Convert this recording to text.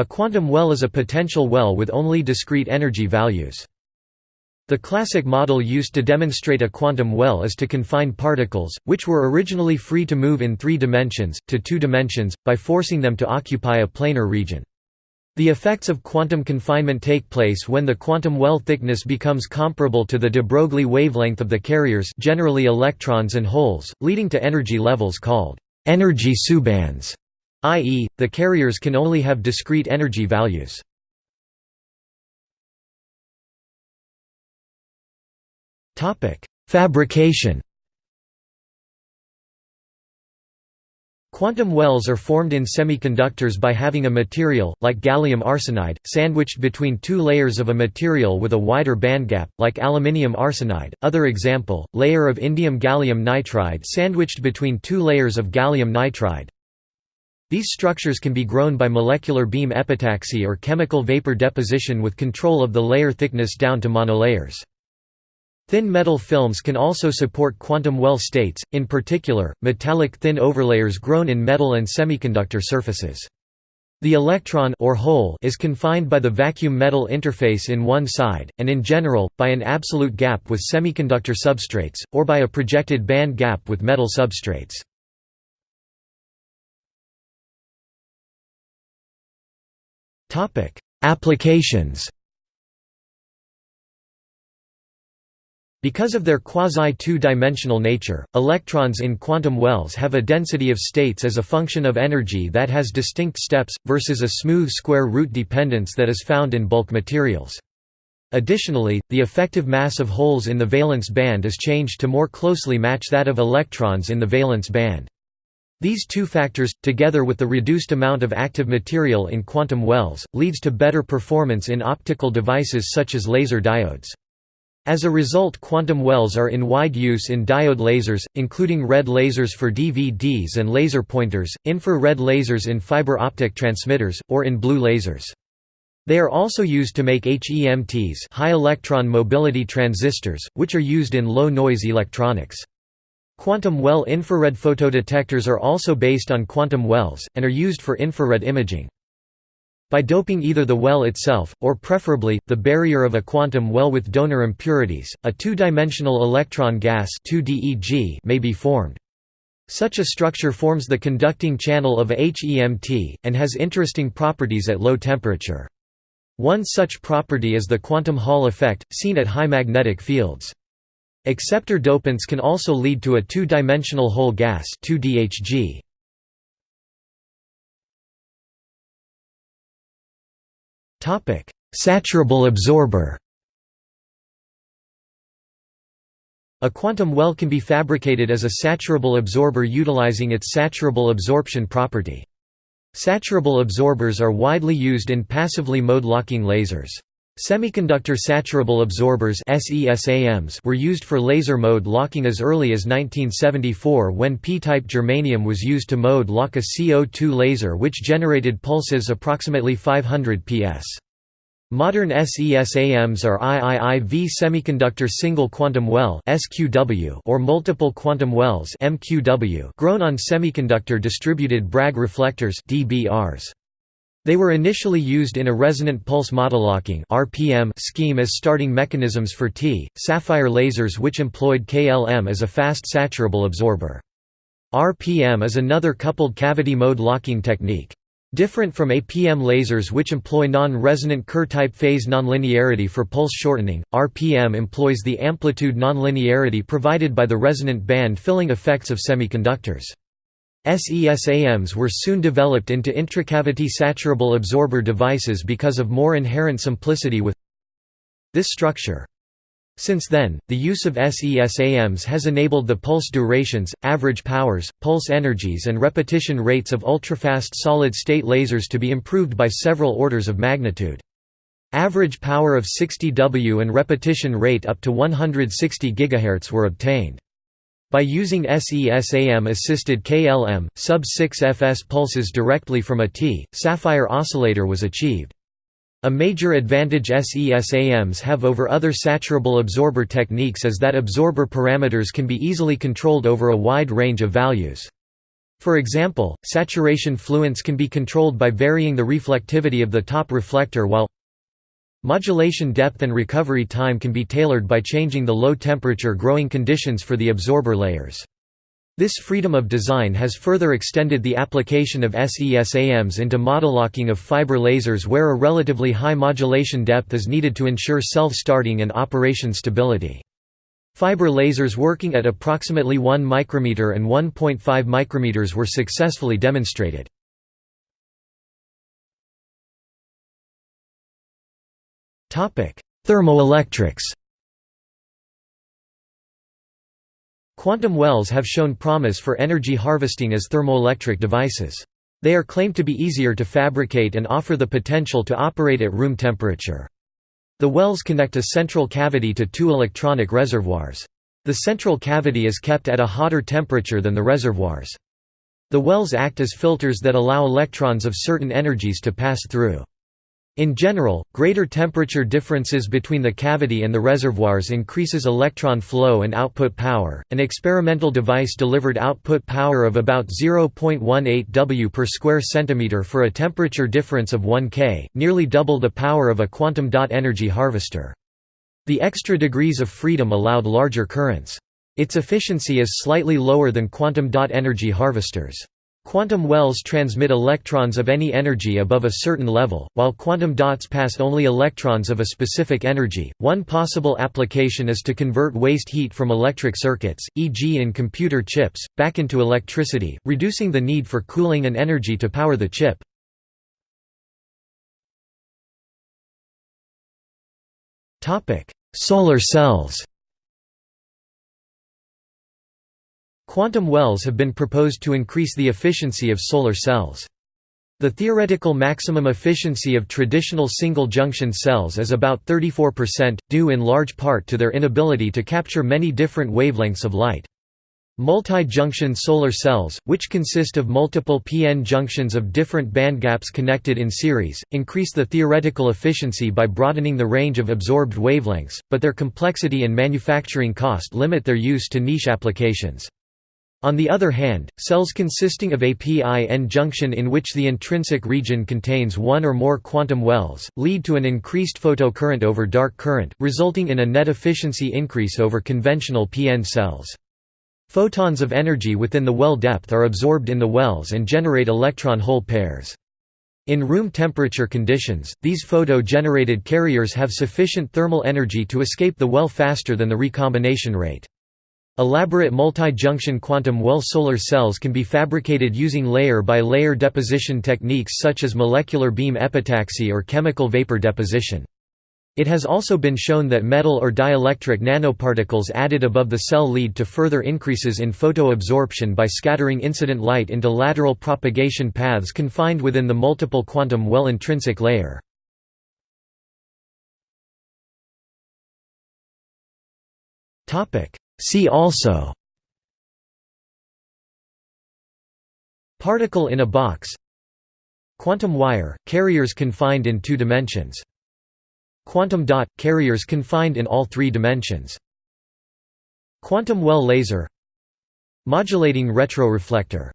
A quantum well is a potential well with only discrete energy values. The classic model used to demonstrate a quantum well is to confine particles, which were originally free to move in three dimensions, to two dimensions, by forcing them to occupy a planar region. The effects of quantum confinement take place when the quantum well thickness becomes comparable to the de Broglie wavelength of the carriers generally electrons and holes, leading to energy levels called energy subbands, i.e., the carriers can only have discrete energy values. Fabrication Quantum wells are formed in semiconductors by having a material, like gallium arsenide, sandwiched between two layers of a material with a wider bandgap, like aluminium arsenide. Other example, layer of indium gallium nitride sandwiched between two layers of gallium nitride. These structures can be grown by molecular beam epitaxy or chemical vapor deposition with control of the layer thickness down to monolayers. Thin metal films can also support quantum well states, in particular, metallic thin overlayers grown in metal and semiconductor surfaces. The electron or hole is confined by the vacuum metal interface in one side, and in general, by an absolute gap with semiconductor substrates, or by a projected band gap with metal substrates. Applications Because of their quasi-two-dimensional nature, electrons in quantum wells have a density of states as a function of energy that has distinct steps, versus a smooth square root dependence that is found in bulk materials. Additionally, the effective mass of holes in the valence band is changed to more closely match that of electrons in the valence band. These two factors, together with the reduced amount of active material in quantum wells, leads to better performance in optical devices such as laser diodes. As a result quantum wells are in wide use in diode lasers, including red lasers for DVDs and laser pointers, infrared lasers in fiber optic transmitters, or in blue lasers. They are also used to make HEMTs high electron mobility transistors, which are used in low-noise electronics. Quantum well infrared photodetectors are also based on quantum wells, and are used for infrared imaging. By doping either the well itself, or preferably, the barrier of a quantum well with donor impurities, a two-dimensional electron gas may be formed. Such a structure forms the conducting channel of HEMT, and has interesting properties at low temperature. One such property is the quantum Hall effect, seen at high magnetic fields. Acceptor dopants can also lead to a two-dimensional hole gas 2DHG. Saturable absorber A quantum well can be fabricated as a saturable absorber utilizing its saturable absorption property. Saturable absorbers are widely used in passively mode-locking lasers. Semiconductor saturable absorbers were used for laser mode locking as early as 1974 when P-type germanium was used to mode lock a CO2 laser which generated pulses approximately 500 ps. Modern SESAMs are IIIV semiconductor single quantum well or multiple quantum wells grown on semiconductor distributed Bragg reflectors DBRs. They were initially used in a resonant pulse modelocking (RPM) scheme as starting mechanisms for T sapphire lasers which employed KLM as a fast saturable absorber. RPM is another coupled cavity mode locking technique. Different from APM lasers which employ non-resonant Kerr-type phase nonlinearity for pulse shortening, RPM employs the amplitude nonlinearity provided by the resonant band filling effects of semiconductors. SESAMs were soon developed into intracavity saturable absorber devices because of more inherent simplicity with this structure. Since then, the use of SESAMs has enabled the pulse durations, average powers, pulse energies and repetition rates of ultrafast solid-state lasers to be improved by several orders of magnitude. Average power of 60 W and repetition rate up to 160 GHz were obtained. By using SESAM-assisted KLM, sub-6 fs pulses directly from a T, Sapphire oscillator was achieved. A major advantage SESAMs have over other saturable absorber techniques is that absorber parameters can be easily controlled over a wide range of values. For example, saturation fluence can be controlled by varying the reflectivity of the top reflector while modulation depth and recovery time can be tailored by changing the low temperature growing conditions for the absorber layers. This freedom of design has further extended the application of SESAMs into modelocking of fiber lasers where a relatively high modulation depth is needed to ensure self-starting and operation stability. Fiber lasers working at approximately 1 micrometer and 1.5 micrometers were successfully demonstrated. Thermoelectrics Quantum wells have shown promise for energy harvesting as thermoelectric devices. They are claimed to be easier to fabricate and offer the potential to operate at room temperature. The wells connect a central cavity to two electronic reservoirs. The central cavity is kept at a hotter temperature than the reservoirs. The wells act as filters that allow electrons of certain energies to pass through. In general, greater temperature differences between the cavity and the reservoirs increases electron flow and output power. An experimental device delivered output power of about 0.18 W per square centimeter for a temperature difference of 1 K, nearly double the power of a quantum dot energy harvester. The extra degrees of freedom allowed larger currents. Its efficiency is slightly lower than quantum dot energy harvesters. Quantum wells transmit electrons of any energy above a certain level, while quantum dots pass only electrons of a specific energy. One possible application is to convert waste heat from electric circuits, e.g., in computer chips, back into electricity, reducing the need for cooling and energy to power the chip. Topic: Solar cells. Quantum wells have been proposed to increase the efficiency of solar cells. The theoretical maximum efficiency of traditional single-junction cells is about 34%, due in large part to their inability to capture many different wavelengths of light. Multi-junction solar cells, which consist of multiple p-n junctions of different bandgaps connected in series, increase the theoretical efficiency by broadening the range of absorbed wavelengths, but their complexity and manufacturing cost limit their use to niche applications. On the other hand, cells consisting of a p-n junction in which the intrinsic region contains one or more quantum wells, lead to an increased photocurrent over dark current, resulting in a net efficiency increase over conventional p-n cells. Photons of energy within the well depth are absorbed in the wells and generate electron-hole pairs. In room temperature conditions, these photo-generated carriers have sufficient thermal energy to escape the well faster than the recombination rate. Elaborate multi-junction quantum well solar cells can be fabricated using layer-by-layer -layer deposition techniques such as molecular beam epitaxy or chemical vapor deposition. It has also been shown that metal or dielectric nanoparticles added above the cell lead to further increases in photoabsorption by scattering incident light into lateral propagation paths confined within the multiple quantum well intrinsic layer. See also Particle in a box Quantum wire – carriers confined in two dimensions. Quantum dot – carriers confined in all three dimensions. Quantum well laser Modulating retroreflector